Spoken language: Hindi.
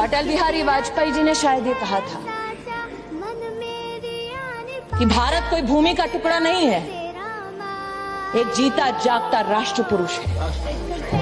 अटल बिहारी वाजपेयी जी ने शायद ये कहा था कि भारत कोई भूमि का टुकड़ा नहीं है। एक जीता जागता राष्ट्र पुरुष है।